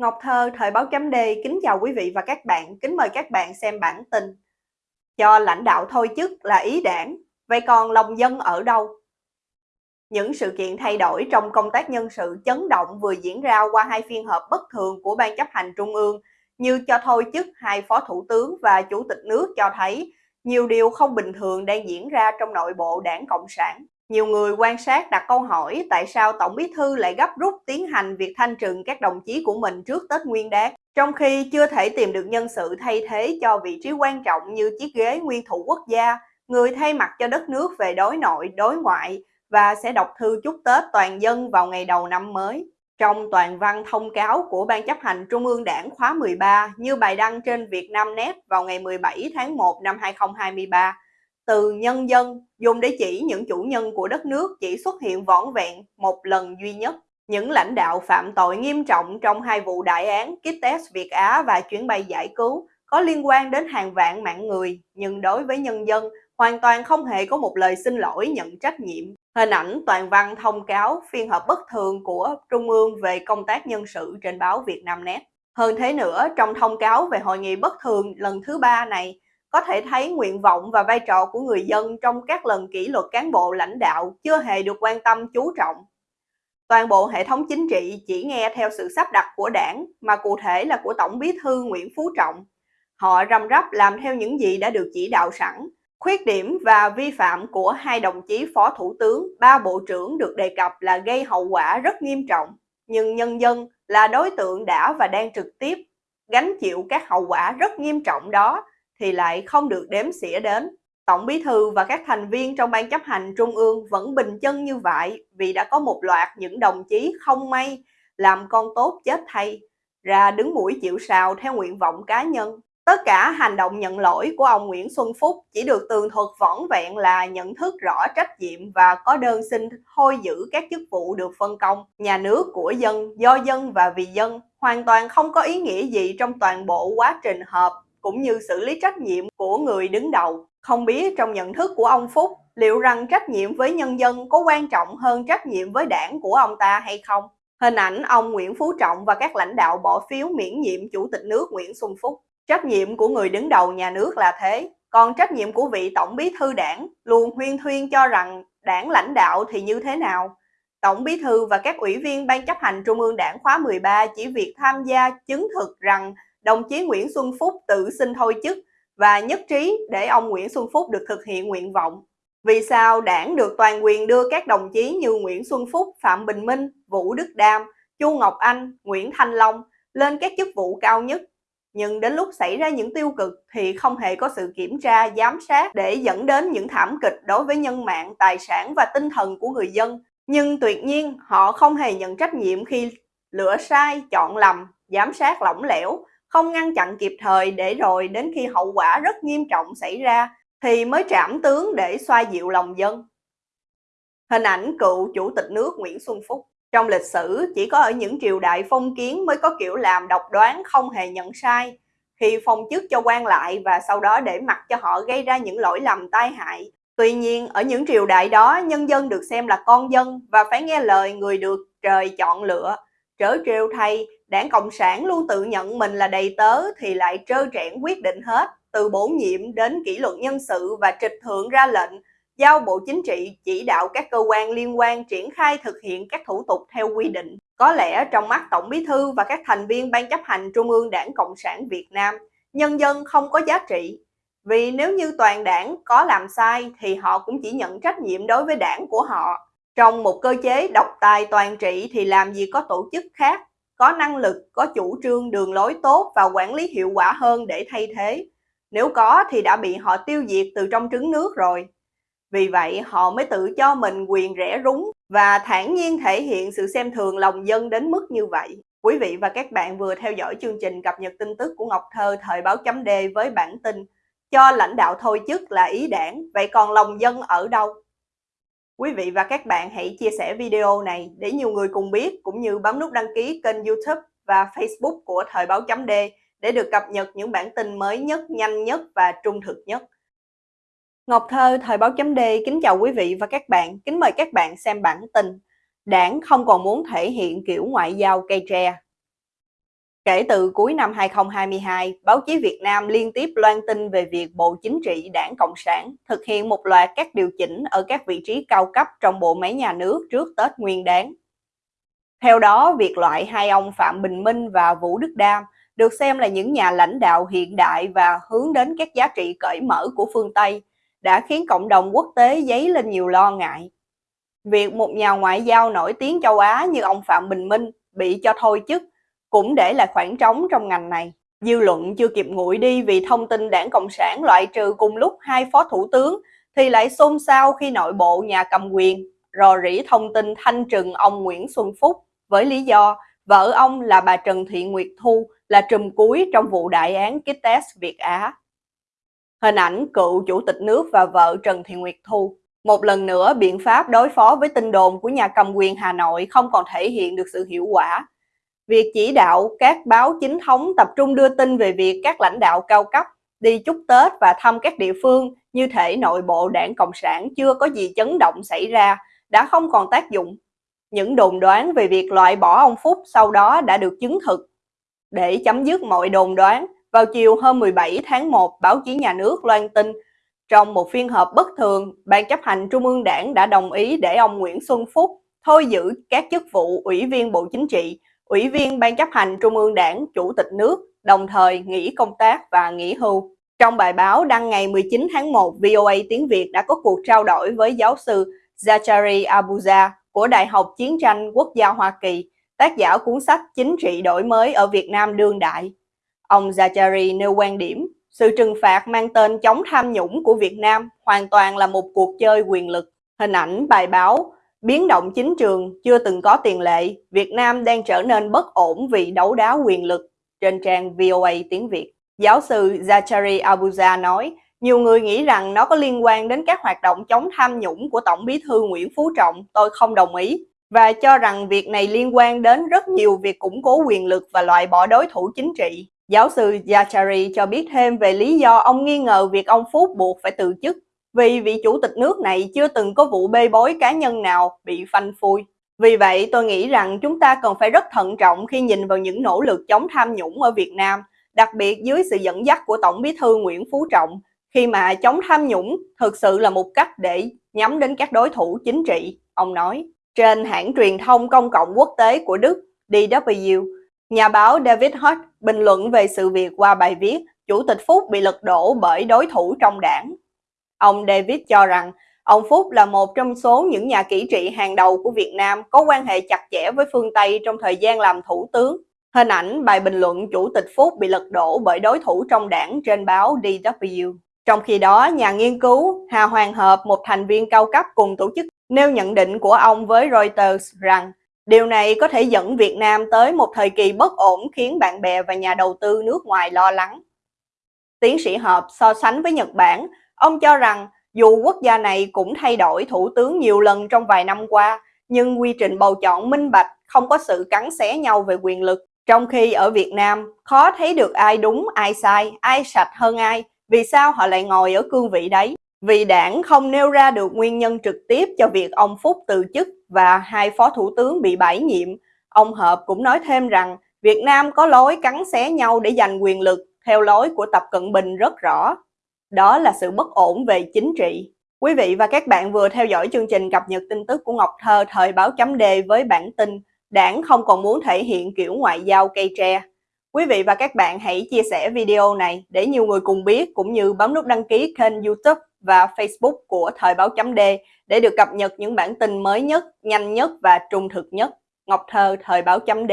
Ngọc Thơ, Thời báo chấm D, kính chào quý vị và các bạn, kính mời các bạn xem bản tin. Cho lãnh đạo thôi chức là ý đảng, vậy còn lòng dân ở đâu? Những sự kiện thay đổi trong công tác nhân sự chấn động vừa diễn ra qua hai phiên họp bất thường của Ban chấp hành Trung ương như cho thôi chức hai phó thủ tướng và chủ tịch nước cho thấy nhiều điều không bình thường đang diễn ra trong nội bộ đảng Cộng sản. Nhiều người quan sát đặt câu hỏi tại sao Tổng bí thư lại gấp rút tiến hành việc thanh trừng các đồng chí của mình trước Tết Nguyên đán, trong khi chưa thể tìm được nhân sự thay thế cho vị trí quan trọng như chiếc ghế nguyên thủ quốc gia, người thay mặt cho đất nước về đối nội, đối ngoại và sẽ đọc thư chúc Tết toàn dân vào ngày đầu năm mới. Trong toàn văn thông cáo của Ban chấp hành Trung ương Đảng khóa 13 như bài đăng trên Vietnamnet vào ngày 17 tháng 1 năm 2023, từ nhân dân dùng để chỉ những chủ nhân của đất nước chỉ xuất hiện vỏn vẹn một lần duy nhất. Những lãnh đạo phạm tội nghiêm trọng trong hai vụ đại án Kites Việt Á và chuyến bay giải cứu có liên quan đến hàng vạn mạng người, nhưng đối với nhân dân hoàn toàn không hề có một lời xin lỗi nhận trách nhiệm. Hình ảnh toàn văn thông cáo phiên họp bất thường của Trung ương về công tác nhân sự trên báo Việt Nam Net. Hơn thế nữa, trong thông cáo về hội nghị bất thường lần thứ ba này, có thể thấy nguyện vọng và vai trò của người dân trong các lần kỷ luật cán bộ lãnh đạo chưa hề được quan tâm chú trọng. Toàn bộ hệ thống chính trị chỉ nghe theo sự sắp đặt của đảng, mà cụ thể là của Tổng bí thư Nguyễn Phú Trọng. Họ rầm rắp làm theo những gì đã được chỉ đạo sẵn. Khuyết điểm và vi phạm của hai đồng chí phó thủ tướng, ba bộ trưởng được đề cập là gây hậu quả rất nghiêm trọng. Nhưng nhân dân là đối tượng đã và đang trực tiếp gánh chịu các hậu quả rất nghiêm trọng đó thì lại không được đếm xỉa đến. Tổng bí thư và các thành viên trong ban chấp hành trung ương vẫn bình chân như vậy vì đã có một loạt những đồng chí không may làm con tốt chết thay, ra đứng mũi chịu sào theo nguyện vọng cá nhân. Tất cả hành động nhận lỗi của ông Nguyễn Xuân Phúc chỉ được tường thuật võn vẹn là nhận thức rõ trách nhiệm và có đơn xin thôi giữ các chức vụ được phân công. Nhà nước của dân, do dân và vì dân hoàn toàn không có ý nghĩa gì trong toàn bộ quá trình họp cũng như xử lý trách nhiệm của người đứng đầu. Không biết trong nhận thức của ông Phúc liệu rằng trách nhiệm với nhân dân có quan trọng hơn trách nhiệm với đảng của ông ta hay không? Hình ảnh ông Nguyễn Phú Trọng và các lãnh đạo bỏ phiếu miễn nhiệm Chủ tịch nước Nguyễn Xuân Phúc. Trách nhiệm của người đứng đầu nhà nước là thế, còn trách nhiệm của vị Tổng bí thư đảng luôn huyên thuyên cho rằng đảng lãnh đạo thì như thế nào? Tổng bí thư và các ủy viên Ban chấp hành Trung ương đảng khóa 13 chỉ việc tham gia chứng thực rằng đồng chí Nguyễn Xuân Phúc tự xin thôi chức và nhất trí để ông Nguyễn Xuân Phúc được thực hiện nguyện vọng. Vì sao đảng được toàn quyền đưa các đồng chí như Nguyễn Xuân Phúc, Phạm Bình Minh, Vũ Đức Đam, Chu Ngọc Anh, Nguyễn Thanh Long lên các chức vụ cao nhất? Nhưng đến lúc xảy ra những tiêu cực thì không hề có sự kiểm tra, giám sát để dẫn đến những thảm kịch đối với nhân mạng, tài sản và tinh thần của người dân. Nhưng tuyệt nhiên họ không hề nhận trách nhiệm khi lựa sai, chọn lầm, giám sát lỏng lẻo, không ngăn chặn kịp thời để rồi đến khi hậu quả rất nghiêm trọng xảy ra thì mới trảm tướng để xoa dịu lòng dân. Hình ảnh cựu chủ tịch nước Nguyễn Xuân Phúc Trong lịch sử, chỉ có ở những triều đại phong kiến mới có kiểu làm độc đoán không hề nhận sai, khi phong chức cho quan lại và sau đó để mặc cho họ gây ra những lỗi lầm tai hại. Tuy nhiên, ở những triều đại đó, nhân dân được xem là con dân và phải nghe lời người được trời chọn lựa. Trớ trêu thay, đảng Cộng sản luôn tự nhận mình là đầy tớ thì lại trơ trẽn quyết định hết, từ bổ nhiệm đến kỷ luật nhân sự và trịch thượng ra lệnh, giao Bộ Chính trị chỉ đạo các cơ quan liên quan triển khai thực hiện các thủ tục theo quy định. Có lẽ trong mắt Tổng Bí Thư và các thành viên Ban chấp hành Trung ương Đảng Cộng sản Việt Nam, nhân dân không có giá trị. Vì nếu như toàn đảng có làm sai thì họ cũng chỉ nhận trách nhiệm đối với đảng của họ. Trong một cơ chế độc tài toàn trị thì làm gì có tổ chức khác có năng lực, có chủ trương đường lối tốt và quản lý hiệu quả hơn để thay thế. Nếu có thì đã bị họ tiêu diệt từ trong trứng nước rồi. Vì vậy họ mới tự cho mình quyền rẻ rúng và thản nhiên thể hiện sự xem thường lòng dân đến mức như vậy. Quý vị và các bạn vừa theo dõi chương trình cập nhật tin tức của Ngọc Thơ thời báo chấm D với bản tin cho lãnh đạo thôi chức là ý đảng, vậy còn lòng dân ở đâu? Quý vị và các bạn hãy chia sẻ video này để nhiều người cùng biết cũng như bấm nút đăng ký kênh youtube và facebook của Thời báo chấm D để được cập nhật những bản tin mới nhất, nhanh nhất và trung thực nhất. Ngọc Thơ, Thời báo chấm D kính chào quý vị và các bạn, kính mời các bạn xem bản tin. Đảng không còn muốn thể hiện kiểu ngoại giao cây tre. Kể từ cuối năm 2022, báo chí Việt Nam liên tiếp loan tin về việc Bộ Chính trị Đảng Cộng sản thực hiện một loạt các điều chỉnh ở các vị trí cao cấp trong bộ máy nhà nước trước Tết Nguyên đáng. Theo đó, việc loại hai ông Phạm Bình Minh và Vũ Đức Đam được xem là những nhà lãnh đạo hiện đại và hướng đến các giá trị cởi mở của phương Tây đã khiến cộng đồng quốc tế dấy lên nhiều lo ngại. Việc một nhà ngoại giao nổi tiếng châu Á như ông Phạm Bình Minh bị cho thôi chức cũng để lại khoảng trống trong ngành này. Dư luận chưa kịp nguội đi vì thông tin đảng Cộng sản loại trừ cùng lúc hai phó thủ tướng thì lại xôn xao khi nội bộ nhà cầm quyền rò rỉ thông tin thanh trừng ông Nguyễn Xuân Phúc với lý do vợ ông là bà Trần Thị Nguyệt Thu là trùm cuối trong vụ đại án Kites Việt Á. Hình ảnh cựu chủ tịch nước và vợ Trần Thị Nguyệt Thu. Một lần nữa, biện pháp đối phó với tin đồn của nhà cầm quyền Hà Nội không còn thể hiện được sự hiệu quả việc chỉ đạo các báo chính thống tập trung đưa tin về việc các lãnh đạo cao cấp đi chúc Tết và thăm các địa phương như thể nội bộ đảng Cộng sản chưa có gì chấn động xảy ra đã không còn tác dụng. Những đồn đoán về việc loại bỏ ông Phúc sau đó đã được chứng thực. Để chấm dứt mọi đồn đoán, vào chiều hôm 17 tháng 1, báo chí nhà nước loan tin trong một phiên họp bất thường, Ban chấp hành Trung ương Đảng đã đồng ý để ông Nguyễn Xuân Phúc thôi giữ các chức vụ Ủy viên Bộ Chính trị Ủy viên Ban chấp hành Trung ương Đảng, Chủ tịch nước, đồng thời nghỉ công tác và nghỉ hưu. Trong bài báo đăng ngày 19 tháng 1, VOA Tiếng Việt đã có cuộc trao đổi với giáo sư Zachary Abuja của Đại học Chiến tranh Quốc gia Hoa Kỳ, tác giả cuốn sách Chính trị đổi mới ở Việt Nam đương đại. Ông Zachary nêu quan điểm, sự trừng phạt mang tên chống tham nhũng của Việt Nam hoàn toàn là một cuộc chơi quyền lực. Hình ảnh bài báo Biến động chính trường chưa từng có tiền lệ, Việt Nam đang trở nên bất ổn vì đấu đá quyền lực trên trang VOA tiếng Việt. Giáo sư Zachary Abuja nói, nhiều người nghĩ rằng nó có liên quan đến các hoạt động chống tham nhũng của Tổng bí thư Nguyễn Phú Trọng, tôi không đồng ý, và cho rằng việc này liên quan đến rất nhiều việc củng cố quyền lực và loại bỏ đối thủ chính trị. Giáo sư Zachary cho biết thêm về lý do ông nghi ngờ việc ông Phúc buộc phải từ chức vì vị chủ tịch nước này chưa từng có vụ bê bối cá nhân nào bị phanh phui. Vì vậy, tôi nghĩ rằng chúng ta cần phải rất thận trọng khi nhìn vào những nỗ lực chống tham nhũng ở Việt Nam, đặc biệt dưới sự dẫn dắt của Tổng bí thư Nguyễn Phú Trọng, khi mà chống tham nhũng thực sự là một cách để nhắm đến các đối thủ chính trị, ông nói. Trên hãng truyền thông công cộng quốc tế của Đức, DW, nhà báo David Hott bình luận về sự việc qua bài viết Chủ tịch Phúc bị lật đổ bởi đối thủ trong đảng. Ông David cho rằng ông Phúc là một trong số những nhà kỹ trị hàng đầu của Việt Nam có quan hệ chặt chẽ với phương Tây trong thời gian làm thủ tướng. Hình ảnh bài bình luận Chủ tịch Phúc bị lật đổ bởi đối thủ trong đảng trên báo DW. Trong khi đó, nhà nghiên cứu Hà Hoàng Hợp, một thành viên cao cấp cùng tổ chức, nêu nhận định của ông với Reuters rằng điều này có thể dẫn Việt Nam tới một thời kỳ bất ổn khiến bạn bè và nhà đầu tư nước ngoài lo lắng. Tiến sĩ Hợp so sánh với Nhật Bản, Ông cho rằng dù quốc gia này cũng thay đổi thủ tướng nhiều lần trong vài năm qua, nhưng quy trình bầu chọn minh bạch, không có sự cắn xé nhau về quyền lực. Trong khi ở Việt Nam, khó thấy được ai đúng, ai sai, ai sạch hơn ai, vì sao họ lại ngồi ở cương vị đấy? Vì đảng không nêu ra được nguyên nhân trực tiếp cho việc ông Phúc từ chức và hai phó thủ tướng bị bãi nhiệm. Ông Hợp cũng nói thêm rằng Việt Nam có lối cắn xé nhau để giành quyền lực theo lối của Tập Cận Bình rất rõ. Đó là sự bất ổn về chính trị. Quý vị và các bạn vừa theo dõi chương trình cập nhật tin tức của Ngọc Thơ thời báo chấm D với bản tin Đảng không còn muốn thể hiện kiểu ngoại giao cây tre. Quý vị và các bạn hãy chia sẻ video này để nhiều người cùng biết cũng như bấm nút đăng ký kênh youtube và facebook của Thời báo chấm D để được cập nhật những bản tin mới nhất, nhanh nhất và trung thực nhất. Ngọc Thơ Thời báo chấm D